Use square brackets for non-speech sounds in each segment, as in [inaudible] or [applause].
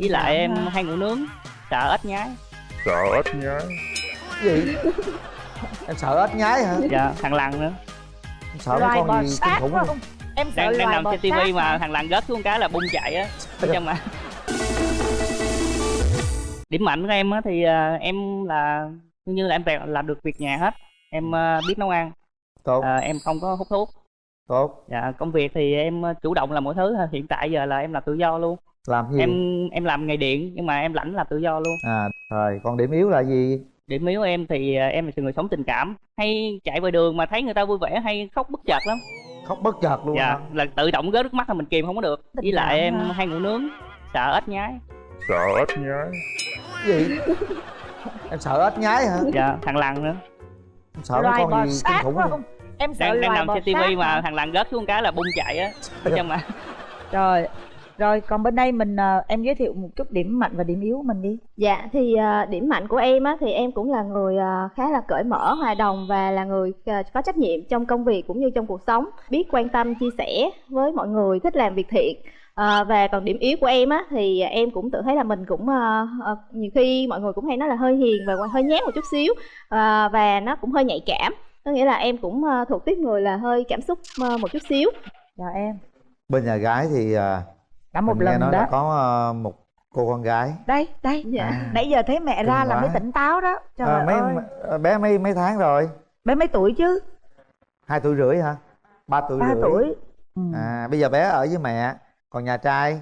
với lại em hay ngủ nướng. Sợ ếch nhái. Sợ ếch nhái. Gì? [laughs] Em sợ ếch nhái hả? Dạ thằng lằn nữa. Em sợ loài mấy bò con gì kinh sát khủng phải không? Em sợ đang đang nằm trên tivi mà thằng lằn rớt xuống cái là bung chạy á. Trong mà [laughs] điểm mạnh của em á thì à, em là như như là em làm được việc nhà hết. Em à, biết nấu ăn. Tốt. À, em không có hút thuốc. Tốt. Dạ công việc thì em à, chủ động làm mọi thứ hiện tại giờ là em làm tự do luôn làm gì? Em em làm nghề điện nhưng mà em lãnh làm tự do luôn. À rồi còn điểm yếu là gì? Điểm yếu em thì à, em là người sống tình cảm. Hay chạy ngoài đường mà thấy người ta vui vẻ hay khóc bất chợt lắm. Khóc bất chợt luôn dạ hả? là tự động rớt nước mắt là mình kìm không có được. Với lại em hả? hay ngủ nướng sợ ếch nhái. Sợ ếch nhái. Gì? Em sợ ếch nhái hả? Dạ thằng lằn nữa. Em sợ mấy con gì kinh khủng không không? Em sợ đang đang nằm trên tivi mà thằng lằn rớt xuống cái là bung chạy á. Trong mà rồi rồi còn bên đây mình ờ, em giới thiệu một chút điểm mạnh và điểm yếu của mình đi Dạ thì à, điểm mạnh của em á thì em cũng là người à, khá là cởi mở, hòa đồng và là người có trách nhiệm trong công việc cũng như trong cuộc sống, biết quan tâm chia sẻ với mọi người, thích làm việc thiện. À, và còn điểm yếu của em á thì em cũng tự thấy là mình cũng à, à, nhiều khi mọi người cũng hay nói là hơi hiền và hơi nhát một chút xíu à, và nó cũng hơi nhạy cảm. Có nghĩa là em cũng à, thuộc tiếp người là hơi cảm xúc à, một chút xíu. rồi em bên nhà gái thì à, đã một mình nghe lần nói đó. là có à, một cô con gái. Đây đây. Dạ. À. nãy giờ thấy mẹ ra Kinh là mới quá. tỉnh táo đó. Trời à, mấy ơi. à, bé mấy mấy tháng rồi? Bé mấy tuổi chứ? Hai tuổi rưỡi hả? Ba tuổi ba rưỡi. tuổi. Ừ. à bây giờ bé ở với mẹ. Còn nhà trai?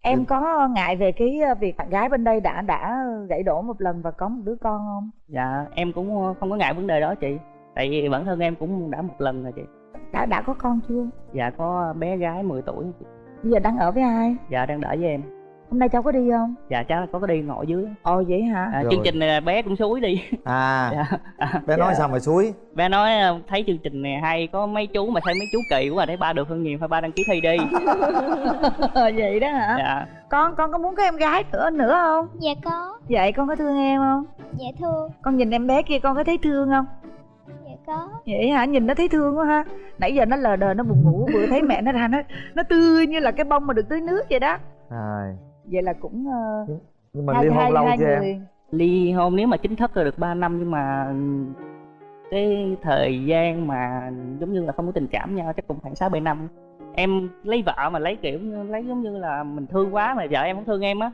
Em có ngại về cái ờ, việc bạn gái bên đây đã đã gãy đổ một lần và có một đứa con không? Dạ em cũng không có ngại vấn đề đó chị. Tại vì bản thân em cũng đã một lần rồi chị. Đã đã có con chưa? Dạ có bé gái 10 tuổi bây giờ đang ở với ai? Dạ đang đợi với em. Hôm nay cháu có đi không? Dạ là có đi ngồi dưới. Ồ vậy hả? À, Rồi. chương trình này bé cũng suối đi. À. [laughs] Dạ. à, bé nói Dạ. sao mà suối? Bé nói à, thấy chương trình này hay có mấy chú mà thấy mấy chú kỳ quá thấy ba được hơn nhiều thôi ba đăng ký thi đi. [laughs] Vậy đó hả? Dạ. Con con có muốn có em gái nữa nữa không? Dạ có, vậy con có thương em không? Dạ thương, con nhìn em bé kia con có thấy thương không có. Vậy hả? Nhìn nó thấy thương quá ha. Nãy giờ nó lờ đờ nó buồn ngủ vừa thấy mẹ nó ra nó nó tươi như là cái bông mà được tưới nước vậy đó. À, vậy là cũng ờ, nhưng mà ly hôn lâu chưa em? ly hôn nếu mà chính thức là được 3 năm nhưng mà cái thời gian mà giống như là không có tình cảm nhau chắc cũng khoảng sáu bảy năm. Em lấy vợ mà lấy kiểu lấy giống như là mình thương quá mà vợ em không thương em á.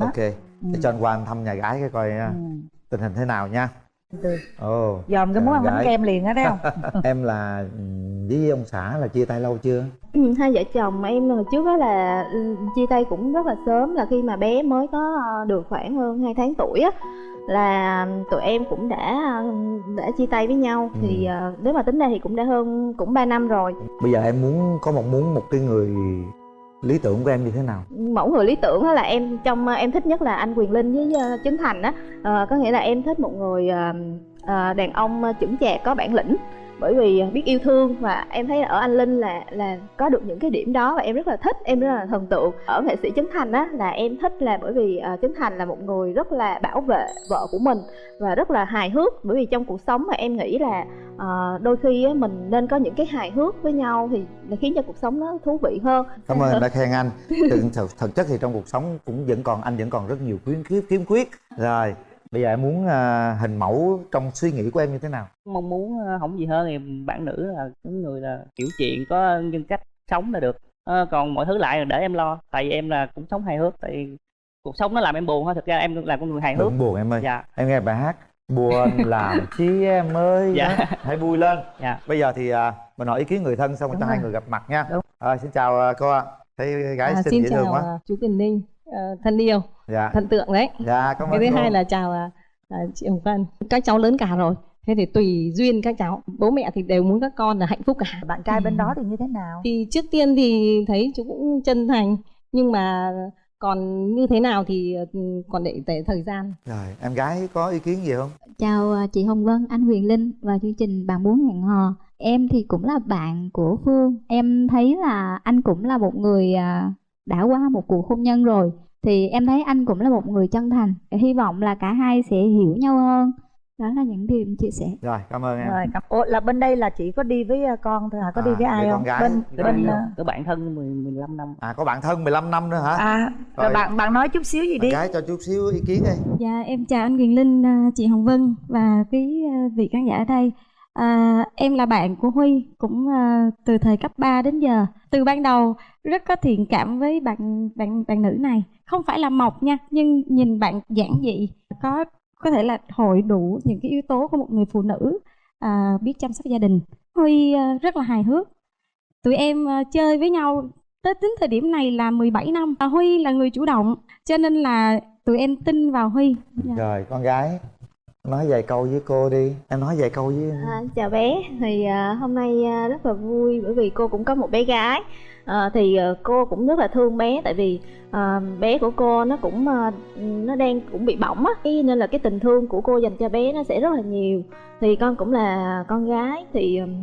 Ok. Để cho anh qua anh thăm nhà gái cái coi Ừ. tình hình thế nào nha Ồ dòm cái món ăn bánh kem liền á thấy không? [laughs] Em là ừ, với ông xã là chia tay lâu chưa? Hai vợ chồng em hồi trước đó là ừ, chia tay cũng rất là sớm là khi mà bé mới có ờ, được khoảng hơn 2 tháng tuổi á là tụi em cũng đã đã chia tay với nhau. Ừ. thì ờ, nếu mà tính ra thì cũng đã hơn cũng 3 năm rồi. Bây giờ em muốn có mong muốn một cái người lý tưởng của em như thế nào? Mẫu người lý tưởng là em trong ờ, em thích nhất là anh Quyền Linh với ờ, Trấn Thành á. À, có nghĩa là em thích một người à, đàn ông chững chạc có bản lĩnh bởi vì biết yêu thương và em thấy ở anh Linh là là có được những cái điểm đó và em rất là thích em rất là thần tượng. Ở nghệ sĩ Trấn Thành á là em thích là bởi vì ờ, Trấn Thành là một người rất là bảo vệ vợ của mình và rất là hài hước. Bởi vì trong cuộc sống mà em nghĩ là ờ, đôi khi á, mình nên có những cái hài hước với nhau thì là khiến cho cuộc sống nó thú vị hơn. Cảm ơn [laughs] đã khen anh. Thực, thực, thực chất thì trong cuộc sống cũng vẫn còn anh vẫn còn rất nhiều khuyến khiếm khiếm khuyết. Rồi bây giờ em muốn à, hình mẫu trong suy nghĩ của em như thế nào? Mong muốn ờ, không gì hơn thì bạn nữ là cái người là kiểu chuyện có nhân cách sống là được. Ờ, còn mọi thứ lại là để em lo tại vì em là cũng sống hài hước tại vì cuộc sống nó làm em buồn thôi thực ra em là con người hài hước. Đừng buồn em ơi. Dạ. Em nghe bài hát buồn [laughs] làm chi em ơi Dạ. Đó, hãy vui lên. Dạ. Bây giờ thì à, mình hỏi ý kiến người thân xong rồi cho hai người gặp mặt nha. Đúng. à, xin chào à, cô ạ. Thấy gái À, xinh xin dễ thương chào quá. à, chú Kiền Ninh ờ, thân yêu dạ. Thần tượng đấy. Dạ cảm ơn cái thứ cô. hai là chào à, à, chị Hồng Vân. Các cháu lớn cả rồi thế thì tùy duyên các cháu. Bố mẹ thì đều muốn các con là hạnh phúc cả. Bạn trai bên Ừ. đó thì như thế nào? Thì trước tiên thì thấy chú cũng chân thành nhưng mà còn như thế nào thì ừ, còn để, để thời gian. Rồi em gái có ý kiến gì không? Chào à, chị Hồng Vân, anh Huyền Linh và chương trình Bạn Muốn Hẹn Hò. Em thì cũng là bạn của Phương. Em thấy là anh cũng là một người à, đã qua một cuộc hôn nhân rồi Thì em thấy anh cũng là một người chân thành Hy vọng là cả hai sẽ hiểu nhau hơn. Đó là những điều em chia sẻ. Rồi cảm ơn em. Rồi cảm- ủa là bên đây là chỉ có đi với ờ, con thôi hả? Có đi À, với ai với con không gái. bên Với bên bạn ờ, có bạn thân 10, 15 năm. À có bạn thân 15 năm nữa hả? À rồi Rồi. bạn bạn nói chút xíu gì bạn đi. gái cho chút xíu ý kiến đi. Dạ em chào anh Quyền Linh, à, chị Hồng Vân và quý à, vị khán giả ở đây. À, em là bạn của Huy cũng à, từ thời cấp 3 đến giờ. Từ ban đầu rất có thiện cảm với bạn bạn bạn nữ này. Không phải là mộc nha, nhưng nhìn bạn giản dị, có có thể là hội đủ những cái yếu tố của một người phụ nữ à, biết chăm sóc gia đình. Huy à, rất là hài hước. Tụi em à, chơi với nhau tới tính thời điểm này là 17 năm. À, Huy là người chủ động, cho nên là tụi em tin vào Huy. Dạ. rồi con gái nói vài câu với cô đi. Em nói vài câu với À, chào bé. Thì à, hôm nay à, rất là vui bởi vì cô cũng có một bé gái. À, thì à, cô cũng rất là thương bé tại vì à, bé của cô nó cũng à, nó đang cũng bị bỏng á. Nên là cái tình thương của cô dành cho bé nó sẽ rất là nhiều. Thì con cũng là con gái thì ừm,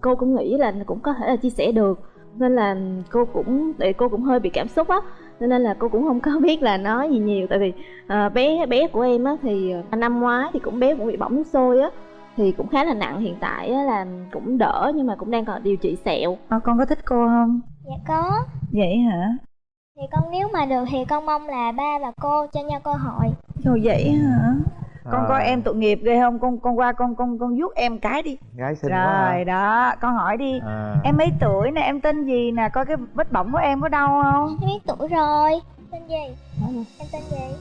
cô cũng nghĩ là cũng có thể là chia sẻ được. Nên là cô cũng tại cô cũng hơi bị cảm xúc á cho nên là cô cũng không có [laughs] biết là nói gì nhiều. Tại vì à, bé bé của em á thì à, năm ngoái thì cũng bé cũng bị bỏng nước sôi á thì cũng khá là nặng. Hiện tại á, là cũng đỡ nhưng mà cũng đang còn điều trị sẹo. Ờ, con có thích cô không? Dạ có. Vậy hả? Thì con nếu mà được thì con mong là ba và cô cho nhau cơ hội. Trời vậy hả con À, coi em tội nghiệp ghê không? Con con qua con con con vuốt em cái đi. Gái xinh quá rồi đó con hỏi đi. À. em mấy tuổi nè? Em tên gì nè? Coi cái vết bỏng của em có đau không? Em biết tuổi rồi. Tên gì? Em tên gì?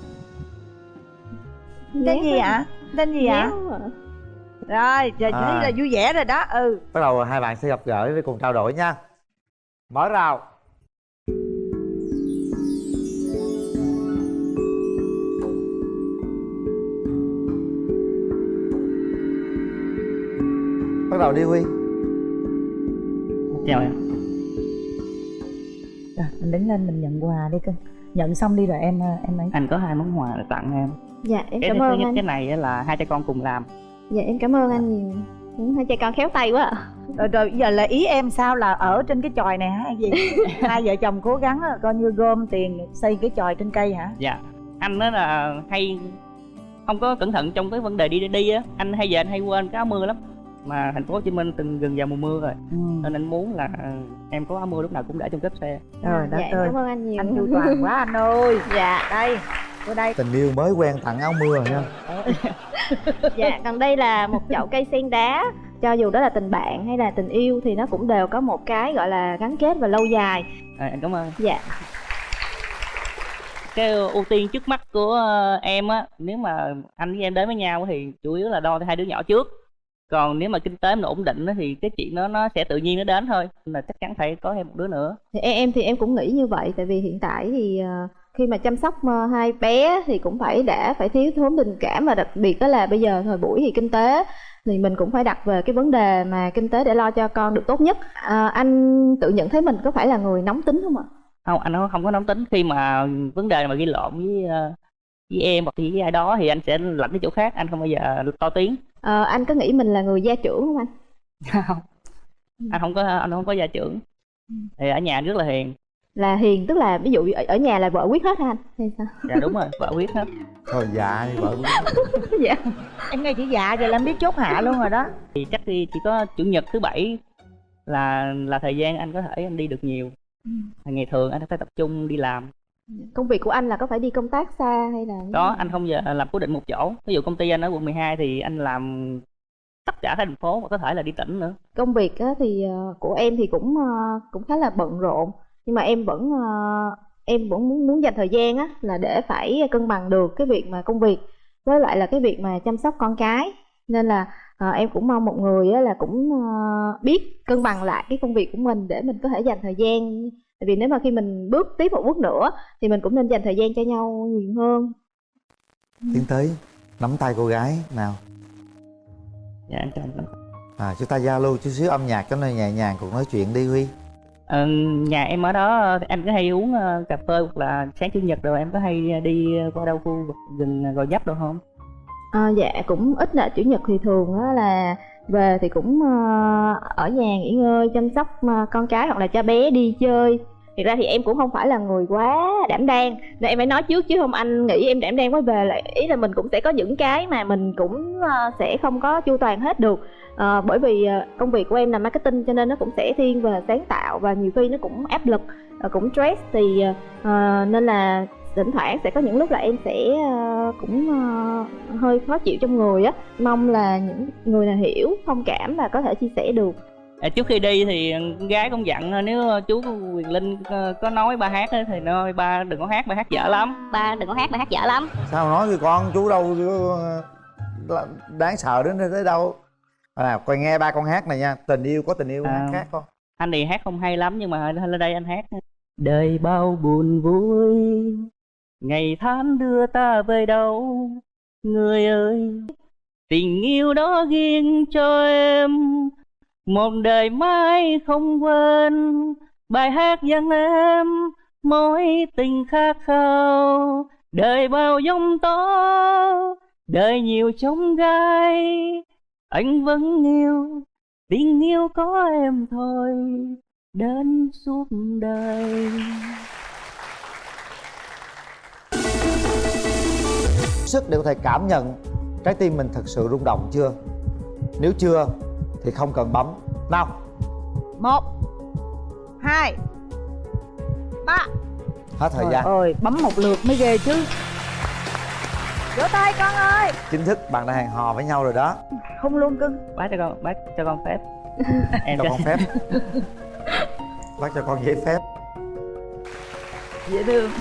tên gì ạ? Tên gì ạ? à. rồi giờ chỉ À. là vui vẻ rồi đó. Ừ. Bắt đầu hai bạn sẽ gặp gỡ với cùng trao đổi nha. Mở rào đầu đi huy. Chào em. Rồi mình đứng lên mình nhận quà đi cơ. Nhận xong đi rồi em ờ, em ấy. Anh có hai món quà để tặng em. Dạ em cái cảm ơn anh. cái này á là hai cha con cùng làm. Dạ em cảm ơn anh nhiều. Hai cha con khéo tay quá ạ rồi, rồi bây giờ là ý em sao là ở trên cái chòi này hả? Hay gì? [laughs] Hai vợ chồng cố gắng là coi như gom tiền xây cái chòi trên cây hả? Dạ. Anh đó là hay không có cẩn thận trong cái vấn đề đi đi á. Anh hay giờ anh hay quên cái áo mưa lắm mà thành phố Hồ Chí Minh từng gần vào mùa mưa rồi. Ừ. nên anh muốn là em có áo mưa lúc nào cũng để trong cốp xe. Rồi dạ đất em ơi cảm ơn anh nhiều. Anh chu toàn quá anh ơi. Dạ. Đây vô đây. Tình yêu mới quen tặng áo mưa rồi nha. [laughs] Dạ còn đây là một chậu cây sen đá. Cho dù đó là tình bạn hay là tình yêu thì nó cũng đều có một cái gọi là gắn kết và lâu dài. À, anh cảm ơn. Dạ. Cái ưu tiên trước mắt của ờ, em á nếu mà anh với em đến với nhau thì chủ yếu là đo hai đứa nhỏ trước còn nếu mà kinh tế mình ổn định thì cái chuyện đó nó sẽ tự nhiên nó đến thôi. Là chắc chắn phải có thêm một đứa nữa. Thì em em thì em cũng nghĩ như vậy tại vì hiện tại thì ờ, khi mà chăm sóc ờ, hai bé thì cũng phải đã phải thiếu thốn tình cảm và đặc biệt đó là bây giờ thời buổi thì kinh tế thì mình cũng phải đặt về cái vấn đề mà kinh tế để lo cho con được tốt nhất. À, anh tự nhận thấy mình có phải là người nóng tính không ạ? Không anh không có nóng tính. Khi mà vấn đề mà ghi lộn với với em hoặc với ai đó thì anh sẽ lạnh cái chỗ khác anh không bao giờ to tiếng. Ờ, anh có nghĩ mình là người gia trưởng không anh? [laughs] Không. Anh không có anh không có gia trưởng. Thì ở nhà anh rất là hiền. Là hiền tức là ví dụ ở, nhà là vợ quyết hết hả anh? Hay sao? Dạ đúng rồi vợ quyết hết. [laughs] Thôi dạ đi vợ [laughs] dạ. Em nghe chỉ dạ rồi là em biết chốt hạ luôn rồi đó. Thì chắc đi chỉ có chủ nhật thứ bảy là là thời gian anh có thể anh đi được nhiều. Ngày thường anh phải tập trung đi làm công việc của anh là có phải đi công tác xa hay là đó anh không giờ làm cố định một chỗ. Ví dụ công ty anh ở quận 12 thì anh làm tất cả thành phố và có thể là đi tỉnh nữa. Công việc á, thì ờ, của em thì cũng ờ, cũng khá là bận rộn. Nhưng mà em vẫn ờ, em vẫn muốn muốn dành thời gian á là để phải cân bằng được cái việc mà công việc với lại là cái việc mà chăm sóc con cái. Nên là em cũng mong một người á, là cũng biết cân bằng lại cái công việc của mình để mình có thể dành thời gian tại vì nếu mà khi mình bước tiếp một bước nữa thì mình cũng nên dành thời gian cho nhau nhiều hơn. Tiến tới nắm tay cô gái nào? Dạ anh chào anh à chúng ta giao lưu chút xíu âm nhạc cho nó nhẹ nhàng cuộc nói chuyện đi huy. Ờ, nhà em ở đó em có hay uống ờ, cà phê hoặc là sáng chủ nhật rồi em có hay đi qua đâu khu vực gần gò dấp đâu không? À, dạ cũng ít là chủ nhật thì thường á là về thì cũng ờ, ở nhà nghỉ ngơi chăm sóc ờ, con cái hoặc là cho bé đi chơi. Thực ra thì em cũng không phải là người quá đảm đang. Nên em phải nói trước chứ không anh nghĩ em đảm đang quá về là Ý là mình cũng sẽ có những cái mà mình cũng ờ, sẽ không có chu toàn hết được. À, Bởi vì công việc của em là marketing cho nên nó cũng sẽ thiên về sáng tạo Và nhiều khi nó cũng áp lực, cũng stress Thì ờ, nên là thỉnh thoảng sẽ có những lúc là em sẽ ờ, cũng ờ, hơi khó chịu trong người á. Mong là những người nào hiểu, thông cảm và có thể chia sẻ được. À, trước khi đi thì con gái cũng dặn ờ, nếu chú Quyền Linh ờ, có nói ba hát á, thì nói ba đừng có hát ba hát dở lắm. Ba đừng có hát ba hát dở lắm. Sao nói với con chú đâu ờ, đáng sợ đến thế đâu. À coi nghe ba con hát này nha tình yêu có tình yêu À. hát khác con anh thì hát không hay lắm nhưng mà lên đây anh hát. Đời bao buồn vui ngày tháng đưa ta về đâu? Người ơi, tình yêu đó riêng cho em. Một đời mãi không quên bài hát dâng em. Mối tình khát khao, đời bao giông tố, đời nhiều trông gai. Anh vẫn yêu, tình yêu có em thôi, đến suốt đời. Sức để có thể cảm nhận trái tim mình thật sự rung động chưa? Nếu chưa thì không cần bấm. Nào. Một hai ba. Hết thời Trời gian. ơi bấm một lượt mới ghê chứ. Vỗ tay con ơi. Chính thức bạn đã hẹn hò với nhau rồi đó. Không luôn cưng. Bác cho con bác cho con phép. Em [laughs] cho cho con phép. Bác cho con giấy phép. Dễ thương